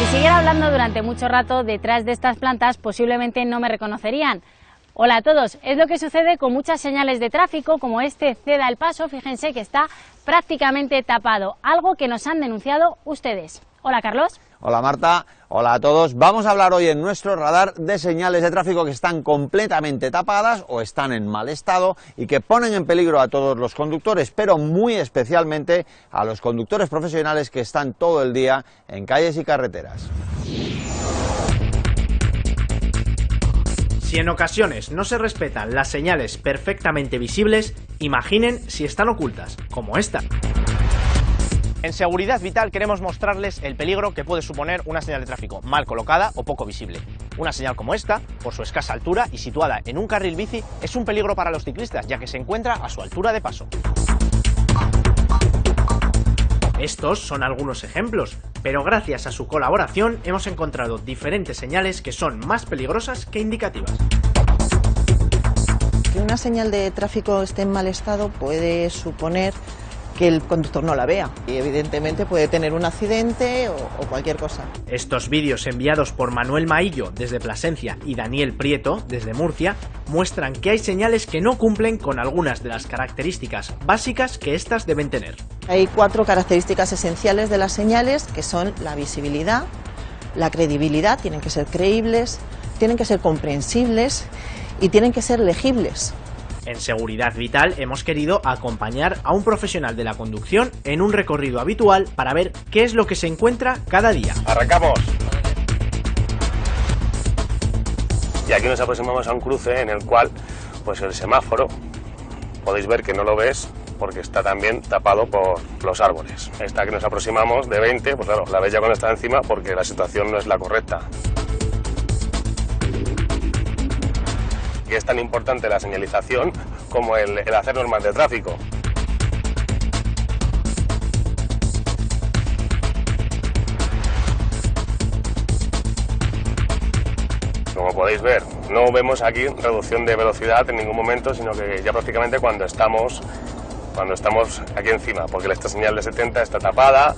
Si siguiera hablando durante mucho rato detrás de estas plantas, posiblemente no me reconocerían. Hola a todos, es lo que sucede con muchas señales de tráfico como este ceda el paso, fíjense que está prácticamente tapado, algo que nos han denunciado ustedes. Hola Carlos. Hola Marta, hola a todos. Vamos a hablar hoy en nuestro radar de señales de tráfico que están completamente tapadas o están en mal estado y que ponen en peligro a todos los conductores, pero muy especialmente a los conductores profesionales que están todo el día en calles y carreteras. Si en ocasiones no se respetan las señales perfectamente visibles, imaginen si están ocultas, como esta. En Seguridad Vital queremos mostrarles el peligro que puede suponer una señal de tráfico mal colocada o poco visible. Una señal como esta, por su escasa altura y situada en un carril bici, es un peligro para los ciclistas, ya que se encuentra a su altura de paso. Estos son algunos ejemplos, pero gracias a su colaboración hemos encontrado diferentes señales que son más peligrosas que indicativas. Que una señal de tráfico esté en mal estado puede suponer que el conductor no la vea y evidentemente puede tener un accidente o, o cualquier cosa. Estos vídeos enviados por Manuel Maillo desde Plasencia y Daniel Prieto desde Murcia muestran que hay señales que no cumplen con algunas de las características básicas que éstas deben tener. Hay cuatro características esenciales de las señales que son la visibilidad, la credibilidad, tienen que ser creíbles, tienen que ser comprensibles y tienen que ser legibles. En Seguridad Vital hemos querido acompañar a un profesional de la conducción en un recorrido habitual para ver qué es lo que se encuentra cada día. ¡Arrancamos! Y aquí nos aproximamos a un cruce en el cual pues el semáforo, podéis ver que no lo ves porque está también tapado por los árboles. Esta que nos aproximamos de 20, pues claro, la ves ya cuando está encima porque la situación no es la correcta. Y es tan importante la señalización como el, el hacer normas de tráfico. Como podéis ver, no vemos aquí reducción de velocidad en ningún momento, sino que ya prácticamente cuando estamos, cuando estamos aquí encima, porque esta señal de 70 está tapada,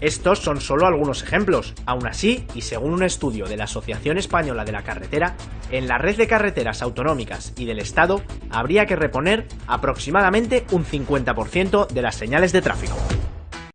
Estos son solo algunos ejemplos. Aún así, y según un estudio de la Asociación Española de la Carretera, en la red de carreteras autonómicas y del Estado habría que reponer aproximadamente un 50% de las señales de tráfico.